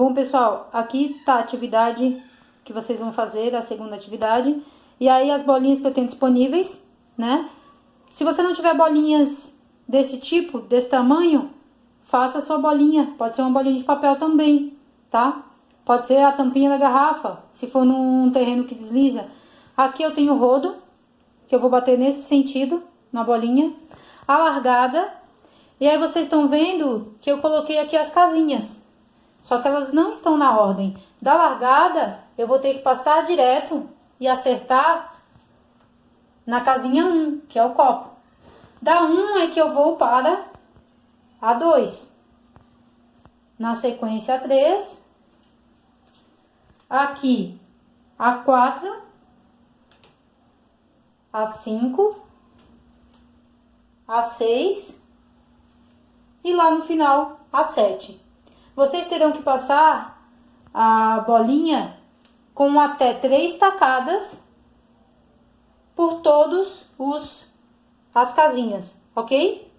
Bom, pessoal, aqui tá a atividade que vocês vão fazer, a segunda atividade. E aí as bolinhas que eu tenho disponíveis, né? Se você não tiver bolinhas desse tipo, desse tamanho, faça a sua bolinha. Pode ser uma bolinha de papel também, tá? Pode ser a tampinha da garrafa, se for num terreno que desliza. Aqui eu tenho o rodo, que eu vou bater nesse sentido, na bolinha. A largada. E aí vocês estão vendo que eu coloquei aqui as casinhas. Só que elas não estão na ordem. Da largada, eu vou ter que passar direto e acertar na casinha 1, que é o copo. Da 1 é que eu vou para a 2. Na sequência, a 3. Aqui, a 4. A 5. A 6. E lá no final, a 7. Vocês terão que passar a bolinha com até três tacadas por todos os as casinhas, ok?